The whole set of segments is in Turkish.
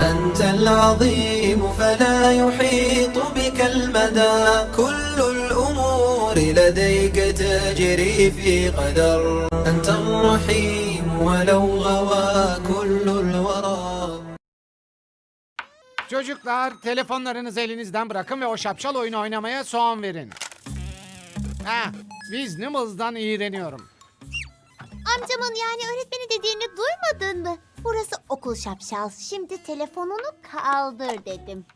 أنت العظيم فلا يحيط بك المدى كل الأمور لديك تجري في قدر أنت الرحيم ولو غوى كل الورى Çocuklar telefonlarınızı elinizden bırakın ve o şapşal oyunu oynamaya son verin. Ha, biz Nimbles'dan iğreniyorum. Amcamın yani öğretmeni dediğini duymadın mı? Burası okul şapşal. Şimdi telefonunu kaldır dedim.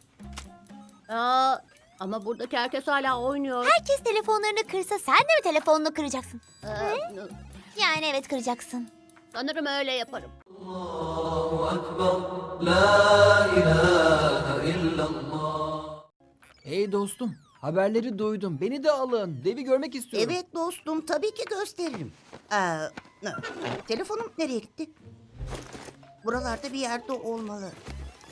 Aa, ama buradaki herkes hala oynuyor. Herkes telefonlarını kırsa sen de mi telefonunu kıracaksın? Ee, Yani evet kıracaksın. sanırım öyle yaparım. Hey dostum, haberleri duydum. Beni de alın. Devi görmek istiyorum. Evet dostum tabii ki gösteririm. Ee, telefonum nereye gitti? Buralarda bir yerde olmalı.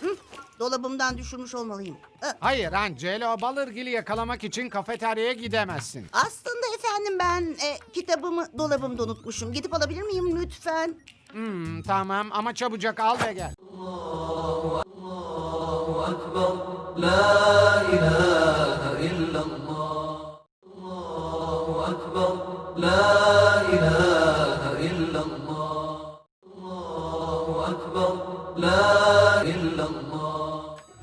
Hı, dolabımdan düşürmüş olmalıyım. Ee, Hayır Angelo, balırgili yakalamak için kafeteryaya gidemezsin. aslında efendim ben e, kitabımı dolabımda unutmuşum. Gidip alabilir miyim lütfen? Hmm, tamam ama çabucak al ve gel.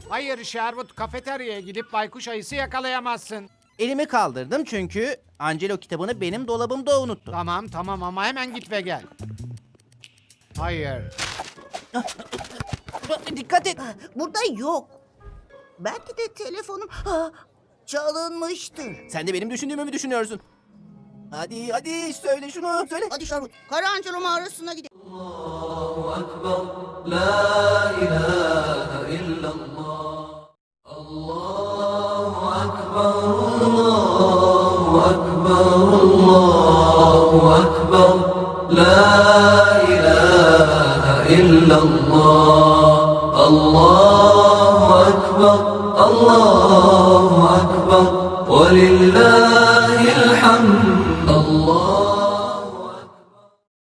Hayır Sherwood, kafeteryaya gidip baykuş ayısı yakalayamazsın. Elimi kaldırdım çünkü Angelo kitabını benim dolabımda unuttu. Tamam tamam ama hemen git ve gel. Hayır. Dikkat et. Burada yok. Belki de telefonum ha, çalınmıştır. Sen de benim düşündüğümü mü düşünüyorsun? Hadi hadi söyle şunu söyle. Hadi Şarkut, Karancelo mağarasına gidelim. أكبر. لا إله إلا الله. الله أكبر. الله أكبر. الله أكبر. لا إله إلا الله. الله أكبر. الله أكبر. ولله